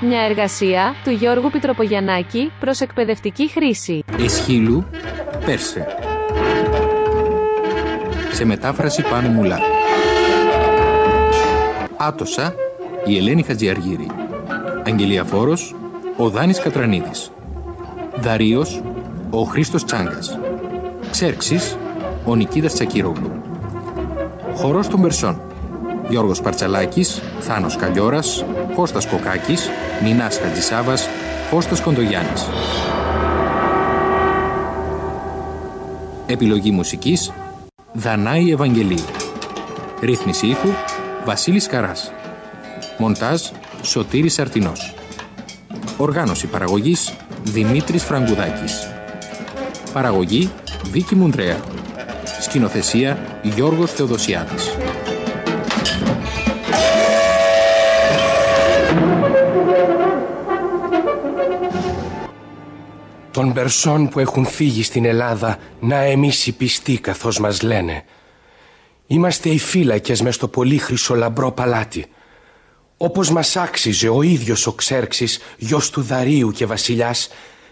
Μια εργασία του Γιώργου Πιτροπογιαννάκη προς εκπαιδευτική χρήση. Εσχύλου, Πέρσε. Σε μετάφραση πάνω μουλά. Άτοσα, η Ελένη Χατζιαργύρη. Αγγελία Φόρος, ο Δάνης Κατρανίδης. Δαρίος, ο Χρήστος Τσάγκας. Ξέρξης, ο Νικίδας Τσακύρογλου. Χορός των Περσών. Γιώργος Παρτσαλάκης, Θάνος Καλιόρας, Κώστας Κοκάκης, Νινάς Χατζησάβας, Κώστας Κοντογιάννης. Επιλογή μουσικής Δανάη Ευαγγελίου. Ρύθμιση ήχου Βασίλης Καράς. Μοντάζ Σωτήρης Αρτινός. Οργάνωση παραγωγής Δημήτρης Φραγκουδάκης. Παραγωγή Βίκη Μουντρέα. Σκηνοθεσία Γιώργος Θεοδοσιάδης των Περσών που έχουν φύγει στην Ελλάδα να εμείς οι πιστοί καθώς μας λένε. Είμαστε οι φύλακες μες στο πολύ χρυσολαμπρό παλάτι. Όπως μας άξιζε ο ίδιος ο Ξέρξης, γιος του Δαρίου και βασιλιάς,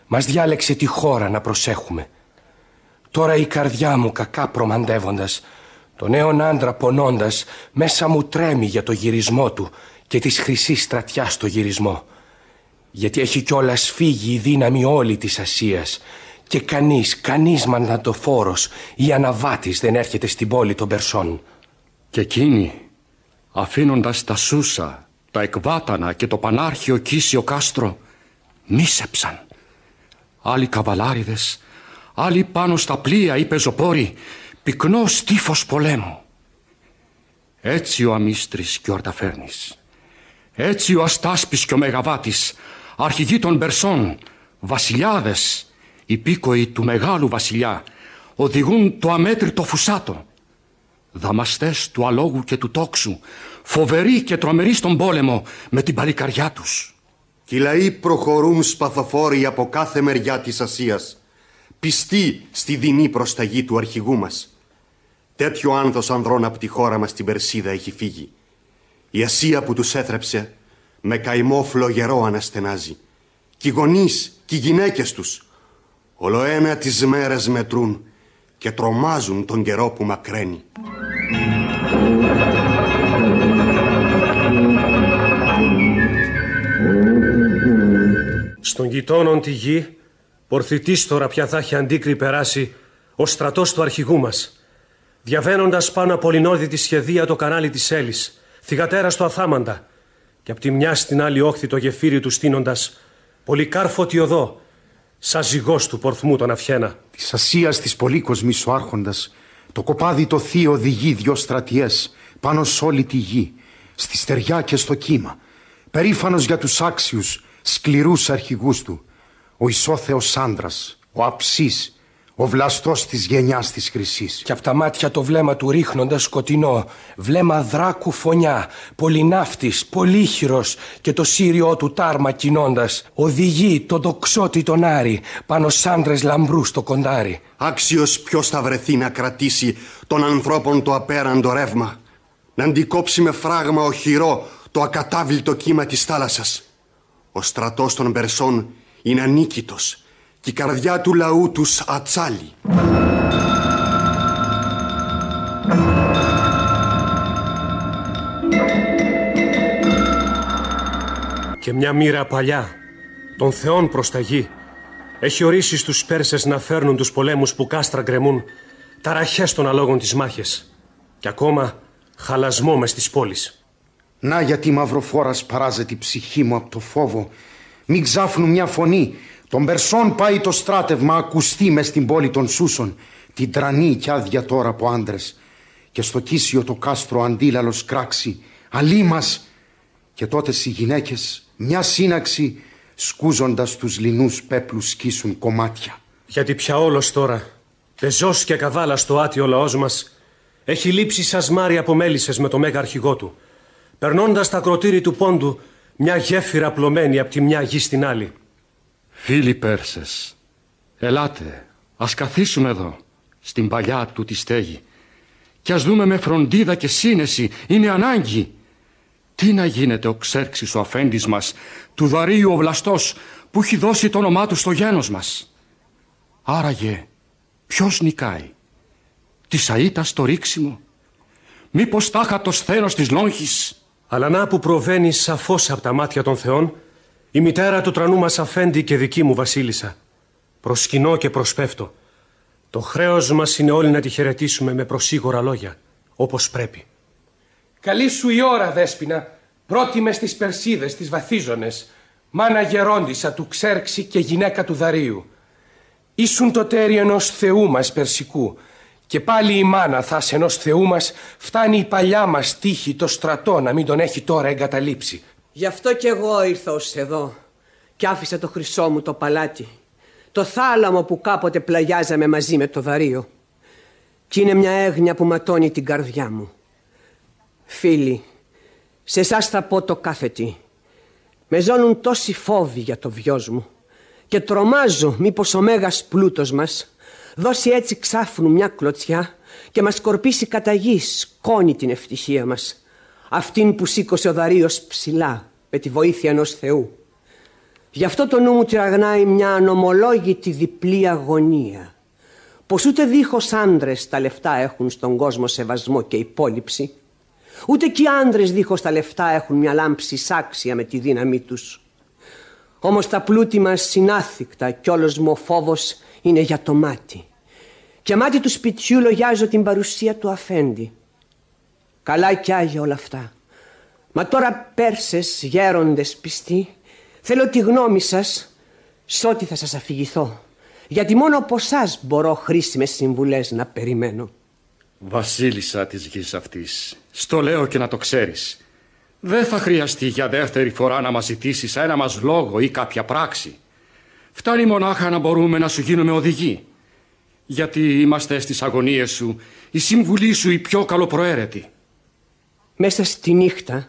μας διάλεξε τη χώρα να προσέχουμε. Τώρα η καρδιά μου κακά προμαντεύοντας, τον νέον άντρα πονώντας, μέσα μου τρέμει για το γυρισμό του και της χρυσής στρατιάς στο γυρισμό γιατί έχει κιόλας φύγει η δύναμη όλη της Ασίας και κανείς, κανείς μαντατοφόρος ή αναβάτης δεν έρχεται στην πόλη των Περσών. Και εκείνοι, αφήνοντας τα Σούσα, τα Εκβάτανα και το Πανάρχιο Κίσιο Κάστρο, μίσεψαν. Άλλοι καβαλάριδες, άλλοι πάνω στα πλοία ή πεζοπόροι, πυκνό στίφος πολέμου. Έτσι ο Αμίστρης και ο Αρταφέρνης. Έτσι ο Αστάσπης και ο Μεγαβάτης αρχηγοί των Περσών, βασιλιάδες, υπήκοοι του μεγάλου βασιλιά, οδηγούν το αμέτρητο φουσάτο. Δαμαστές του αλόγου και του τόξου, φοβεροί και τρομεροί στον πόλεμο με την παλικαριά τους. Και οι λαοί προχωρούν σπαθοφόροι από κάθε μεριά της Ασίας, πιστοί στη δεινή προσταγή του αρχηγού μας. Τέτοιο άνθος ανδρών από τη χώρα μας την Περσίδα έχει φύγει. Η Ασία που τους έθρεψε με καημό φλογερό αναστενάζει. Κι οι γονείς κι οι γυναίκες τους ολοένα τις μέρες μετρούν και τρομάζουν τον καιρό που μακραίνει. Στον γειτόνων τη γη, πορθητής τώρα πια θα έχει αντίκρι περάσει ο στρατός του αρχηγού μας. Διαβαίνοντας πάνω από τη σχεδία το κανάλι της Έλης, θυγατέρα στο Αθάμαντα, και από τη μια στην άλλη όχθη το γεφύρι του στείνοντας Πολυκάρφωτη οδό, σαν ζυγός του πορθμού τον αυχένα. Της Ασίας της πολύκοσμης ο άρχοντας, το κοπάδι το θείο οδηγεί δυο στρατιές πάνω σ' όλη τη γη, στη στεριά και στο κύμα, περήφανος για τους άξιους, σκληρούς αρχηγούς του, ο ισόθεος άντρας, ο αψής, ο βλαστός της γενιάς της χρυσής. Και από τα μάτια το βλέμμα του ρίχνοντας σκοτεινό, βλέμμα δράκου φωνιά, πολυνάφτης, πολύχυρος και το σύριό του τάρμα κινώντας, οδηγεί τον τοξότη τον Άρη πάνω σ' άντρες λαμπρούς στο κοντάρι. Άξιος ποιος θα βρεθεί να κρατήσει των ανθρώπων το απέραντο ρεύμα, να αντικόψει με φράγμα οχυρό το ακατάβλητο κύμα της θάλασσας. Ο στρατός των Περσών είναι ανίκητος και η καρδιά του λαού τους ατσάλι. Και μια μοίρα παλιά, των θεών προς τα γη, έχει ορίσει στους Πέρσες να φέρνουν τους πολέμους που κάστρα γκρεμούν, ταραχές των αλόγων της μάχες και ακόμα χαλασμό μες στις πόλεις. Να γιατί μαυροφόρας παράζεται η ψυχή μου από το φόβο. Μην ξάφνουν μια φωνή τον Περσών πάει το στράτευμα ακουστεί μες στην πόλη των Σούσων, την τρανή κι άδεια τώρα από άντρες. Και στο κίσιο το κάστρο αντίλαλος κράξει, αλή μας. Και τότε οι γυναίκες μια σύναξη σκούζοντας τους λινούς πέπλους σκίσουν κομμάτια. Γιατί πια όλος τώρα, πεζός και καβάλα στο άτιο λαός μας, έχει λείψει σασμάρι από μέλισσες με το μέγα αρχηγό του, περνώντας τα κροτήρι του πόντου μια γέφυρα πλωμένη από τη μια γη στην άλλη. Φίλοι Πέρσες, ελάτε, ας καθίσουμε εδώ, στην παλιά του τη στέγη και ας δούμε με φροντίδα και σύνεση, είναι ανάγκη. Τι να γίνεται ο Ξέρξης ο αφέντης μας, του Δαρίου ο Βλαστός, που έχει δώσει το όνομά του στο γένος μας. Άραγε, ποιος νικάει, τη Σαΐτα στο ρίξιμο, μήπως τάχα το σθένος της λόγχης. Αλλά να που προβαίνει σαφώς από τα μάτια των θεών, η μητέρα του τρανού μας αφέντη και δική μου βασίλισσα. Προσκυνώ και προσπέφτω. Το χρέος μας είναι όλοι να τη χαιρετήσουμε με προσίγορα λόγια, όπως πρέπει. Καλή σου η ώρα, Δέσποινα, πρώτη μες στις Περσίδες, τις βαθίζονες, μάνα γερόντισα του Ξέρξη και γυναίκα του Δαρίου. Ήσουν το τέρι ενός θεού μας Περσικού και πάλι η μάνα θας ενός θεού μας φτάνει η παλιά μας τύχη το στρατό να μην τον έχει τώρα εγκαταλείψει. Γι' αυτό κι εγώ ήρθα ως εδώ και άφησα το χρυσό μου το παλάτι. Το θάλαμο που κάποτε πλαγιάζαμε μαζί με το δαρείο. Κι είναι μια έγνοια που ματώνει την καρδιά μου. Φίλοι, σε εσάς θα πω το κάθε τι. Με ζώνουν τόσοι φόβοι για το βιός μου και τρομάζω μήπως ο μέγας πλούτος μας δώσει έτσι ξάφνου μια κλωτσιά και μας σκορπίσει κατά γης, κόνη την ευτυχία μας αυτήν που σήκωσε ο Δαρίος ψηλά με τη βοήθεια ενός Θεού. Γι' αυτό το νου μου τυραγνάει μια ανομολόγητη διπλή αγωνία πως ούτε δίχως άντρες τα λεφτά έχουν στον κόσμο σεβασμό και υπόλοιψη ούτε και οι άντρες δίχως τα λεφτά έχουν μια λάμψη σάξια με τη δύναμή τους. Όμως τα πλούτη μας συνάθικτα κι όλος μου ο φόβος είναι για το μάτι. Και μάτι του σπιτιού λογιάζω την παρουσία του αφέντη. Καλά κι άγια όλα αυτά. Μα τώρα Πέρσες γέροντες πιστοί θέλω τη γνώμη σας σε ό,τι θα σας αφηγηθώ. Γιατί μόνο από εσάς μπορώ χρήσιμες συμβουλές να περιμένω. Βασίλισσα της γης αυτής, στο λέω και να το ξέρεις. Δεν θα χρειαστεί για δεύτερη φορά να μας ζητήσεις ένα μας λόγο ή κάποια πράξη. Φτάνει μονάχα να μπορούμε να σου γίνουμε οδηγοί. Γιατί είμαστε στις αγωνίες σου, η συμβουλή σου η πιο καλοπροαίρετη. Μέσα στη νύχτα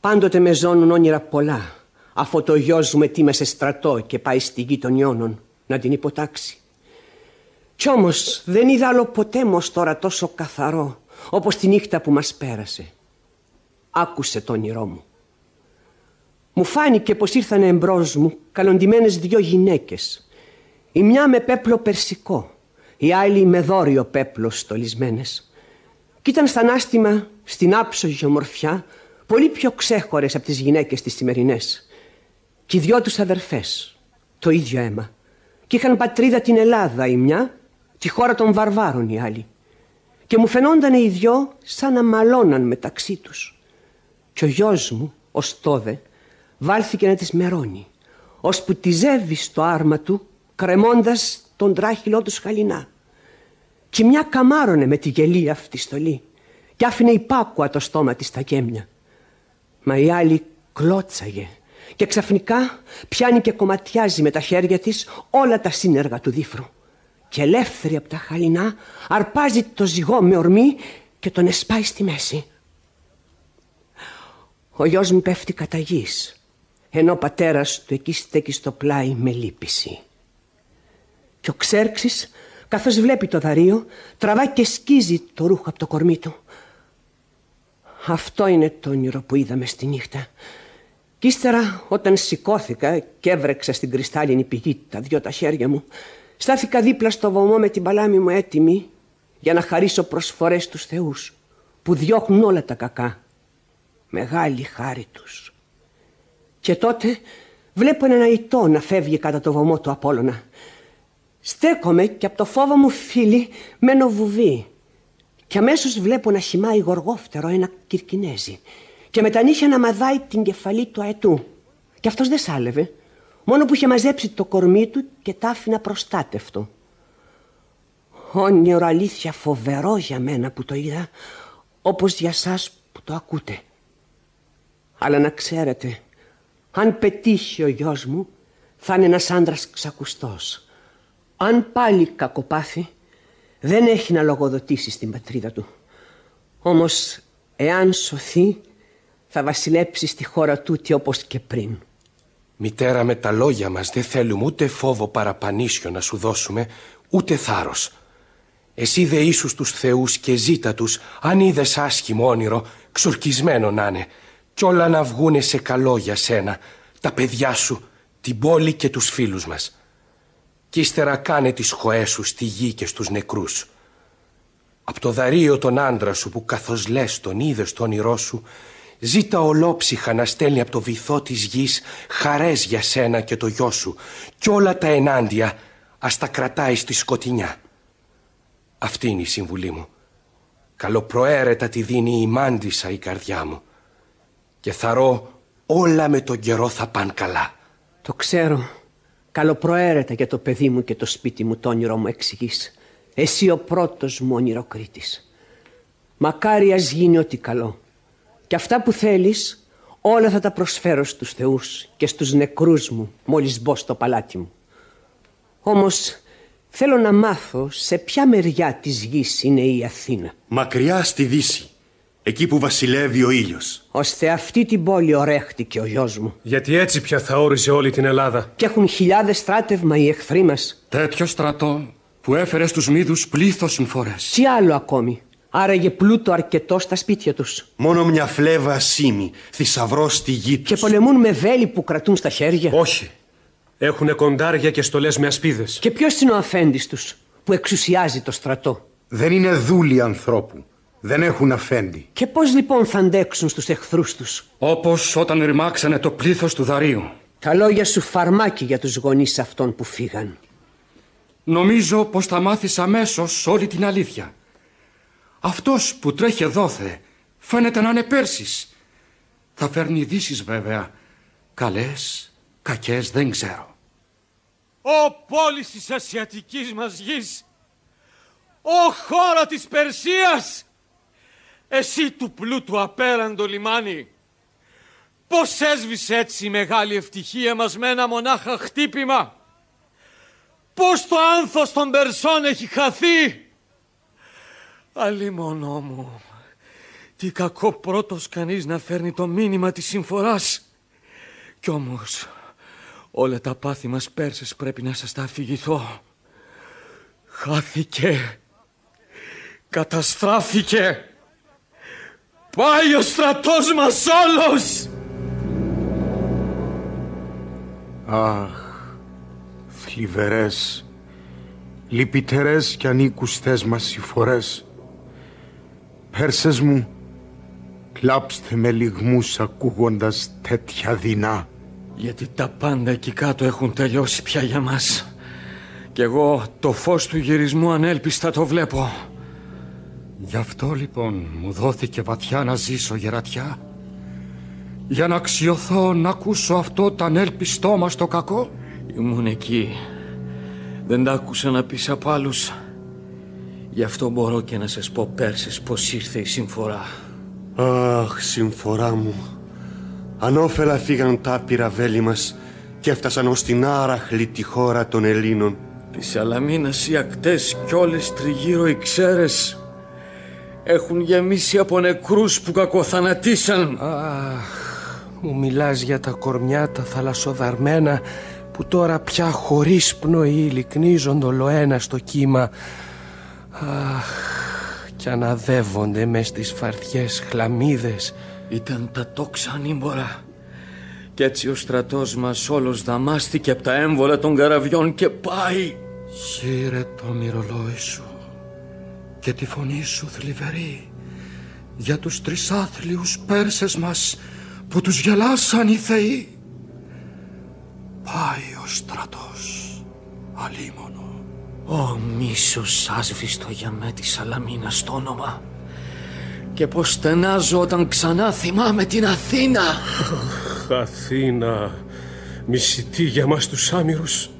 πάντοτε με ζώνουν όνειρα πολλά αφού το γιος μου σε στρατό και πάει στη γη των Ιώνων να την υποτάξει. Κι όμως δεν είδα άλλο ποτέ μος τώρα τόσο καθαρό όπως τη νύχτα που μας πέρασε. Άκουσε το όνειρό μου. Μου φάνηκε πως ήρθαν εμπρός μου καλοντημένες δυο γυναίκες. Η μια με πέπλο περσικό, η άλλη με δόριο πέπλο στολισμένες. Κι ήταν στα νάστιμα, στην άψογη ομορφιά, πολύ πιο ξέχωρες από τις γυναίκες τις σημερινές. Κι οι δυο τους αδερφές, το ίδιο αίμα. Κι είχαν πατρίδα την Ελλάδα η μια, τη χώρα των βαρβάρων η άλλη. Και μου φαινόταν οι δυο σαν να μαλώναν μεταξύ τους. Κι ο γιος μου, ο Στόδε, βάλθηκε να τις μερώνει, ώσπου τη ζεύει στο άρμα του, κρεμώντας τον τράχυλό του σχαλινά. Κι μια καμάρωνε με τη γελή αυτή στολή και άφηνε υπάκουα το στόμα της στα γέμια. Μα η άλλη κλώτσαγε και ξαφνικά πιάνει και κομματιάζει με τα χέρια της όλα τα σύνεργα του δίφρου. Και ελεύθερη από τα χαλινά αρπάζει το ζυγό με ορμή και τον εσπάει στη μέση. Ο γιος μου πέφτει κατά γης, ενώ ο πατέρας του εκεί στέκει στο πλάι με λύπηση. Και ο Ξέρξης, καθώς βλέπει το δαρείο, τραβάει και σκίζει το ρούχο από το κορμί του. Αυτό είναι το όνειρο που είδαμε στη νύχτα. Κι ύστερα όταν σηκώθηκα και έβρεξα στην κρυστάλλινη πηγή τα δυο τα χέρια μου, στάθηκα δίπλα στο βωμό με την παλάμη μου έτοιμη για να χαρίσω προσφορές στους θεούς που διώχνουν όλα τα κακά. Μεγάλη χάρη τους. Και τότε βλέπω έναν αητό να φεύγει κατά το βωμό του Απόλλωνα. Στέκομαι και από το φόβο μου φίλη μένω βουβή και αμέσως βλέπω να χυμάει γοργόφτερο ένα κυρκινέζι και με τα νύχια να μαδάει την κεφαλή του αετού. Και αυτός δεν σάλευε, μόνο που είχε μαζέψει το κορμί του και τα άφηνα προστάτευτο. Όνειρο αλήθεια φοβερό για μένα που το είδα, όπως για σας που το ακούτε. Αλλά να ξέρετε, αν πετύχει ο γιος μου, θα είναι ένας άντρας ξακουστός. Αν πάλι κακοπάθει, δεν έχει να λογοδοτήσει στην πατρίδα του. Όμως, εάν σωθεί, θα βασιλέψει στη χώρα τούτη όπως και πριν. Μητέρα με τα λόγια μας δεν θέλουμε ούτε φόβο παραπανίσιο να σου δώσουμε, ούτε θάρρος. Εσύ δε ίσους τους θεούς και ζήτα τους, αν είδες άσχημο όνειρο, ξορκισμένο να είναι. Κι όλα να βγούνε σε καλό για σένα, τα παιδιά σου, την πόλη και τους φίλους μας. Κι ύστερα κάνε τις χωές σου στη γη και στους νεκρούς. Απ' το δαρείο τον άντρα σου που καθώς λες τον είδες στο όνειρό σου, ζήτα ολόψυχα να στέλνει από το βυθό της γης χαρές για σένα και το γιο σου κι όλα τα ενάντια ας τα κρατάει στη σκοτεινιά. Αυτή είναι η συμβουλή μου. Καλοπροαίρετα τη δίνει η μάντισα η καρδιά μου. Και θαρώ όλα με τον καιρό θα πάνε καλά. Το ξέρω. Καλοπροαίρετα για το παιδί μου και το σπίτι μου το όνειρο μου εξηγείς. Εσύ ο πρώτος μου ονειροκρίτης. Μακάρι ας γίνει ό,τι καλό. Και αυτά που θέλεις όλα θα τα προσφέρω στους θεούς και στους νεκρούς μου μόλις μπω στο παλάτι μου. Όμως θέλω να μάθω σε ποια μεριά της γης είναι η Αθήνα. Μακριά στη Δύση, εκεί που βασιλεύει ο ήλιος. Ώστε αυτή την πόλη ορέχτηκε ο γιος μου. Γιατί έτσι πια θα όριζε όλη την Ελλάδα. Και έχουν χιλιάδες στράτευμα οι εχθροί μας. Τέτοιο στρατό που έφερε στους μύδους πλήθος συμφορές. Τι άλλο ακόμη. Άραγε πλούτο αρκετό στα σπίτια τους. Μόνο μια φλέβα σήμη, θησαυρό στη γη τους. Και πολεμούν με βέλη που κρατούν στα χέρια. Όχι. Έχουνε κοντάρια και στολές με ασπίδες. Και ποιος είναι ο αφέντης τους που εξουσιάζει το στρατό; Δεν είναι δούλοι ανθρώπου. Δεν έχουν αφέντη. Και πώς λοιπόν θα αντέξουν στους εχθρούς τους; Όπως όταν ρημάξανε το πλήθος του δαρίου. Τα λόγια σου φαρμάκι για τους γονείς αυτών που φύγαν. Νομίζω πως θα μάθεις αμέσως όλη την αλήθεια. Αυτός που τρέχει δόθε φαίνεται να είναι Πέρσης. Θα φέρνει ειδήσεις βέβαια. Καλές, κακές δεν ξέρω. Ω πόλης της ασιατικής μας γης, Ω χώρα της Περσίας, εσύ του πλούτου απέραντο λιμάνι, πώς έσβησε έτσι η μεγάλη ευτυχία μας με ένα μονάχα χτύπημα, πώς το άνθος των Περσών έχει χαθεί; Αλλήμωνό μου, τι κακό πρώτος κανείς να φέρνει το μήνυμα της συμφοράς. Κι όμως, όλα τα πάθη μας Πέρσες πρέπει να σας τα αφηγηθώ. Χάθηκε. Καταστράφηκε. Πάει ο στρατός μας όλος. Αχ, θλιβερές, λυπητερές κι ανήκουστές μας συμφορές. Πέρσες μου, κλάψτε με λιγμούς ακούγοντας τέτοια δεινά. Γιατί τα πάντα εκεί κάτω έχουν τελειώσει πια για μας. Κι εγώ το φως του γυρισμού ανέλπιστα το βλέπω. Γι' αυτό λοιπόν μου δόθηκε βαθιά να ζήσω γερατιά. Για να αξιωθώ να ακούσω αυτό το ανέλπιστό μας το κακό. Ήμουν εκεί. Δεν τα άκουσα να πεις από άλλους. Γι' αυτό μπορώ και να σας πω πέρσες πως ήρθε η συμφορά. Αχ, συμφορά μου. Ανώφελα φύγαν τα άπειρα βέλη μας και έφτασαν ως την άραχλη τη χώρα των Ελλήνων. Τη Σαλαμίνας οι ακτές κι όλες τριγύρω οι ξέρες έχουν γεμίσει από νεκρούς που κακοθανατήσαν. Αχ, μου μιλάς για τα κορμιά τα θαλασσοδαρμένα που τώρα πια χωρίς πνοή λυκνίζονται ολοένα στο κύμα. Αχ, κι αναδεύονται μες στις φαρδιές χλαμίδες. Ήταν τα τόξα ανήμπορα. Κι έτσι ο στρατός μας όλος δαμάστηκε από τα έμβολα των καραβιών και πάει. Σύρε το μυρολόι σου και τη φωνή σου θλιβερή για τους τρισάθλιους Πέρσες μας που τους γελάσαν οι θεοί. Πάει ο στρατός αλίμονο. Ω μίσος άσβηστο για με τη Σαλαμίνα στο όνομα. Και πως στενάζω όταν ξανά θυμάμαι την Αθήνα. Αθήνα, μισητή για μας τους άμυρους.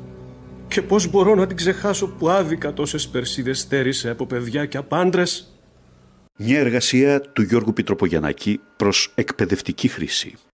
Και πώς μπορώ να την ξεχάσω που άδικα τόσες περσίδες στέρισε από παιδιά και από άντρες; Μια εργασία του Γιώργου Πιτροπογιαννάκη προς εκπαιδευτική χρήση.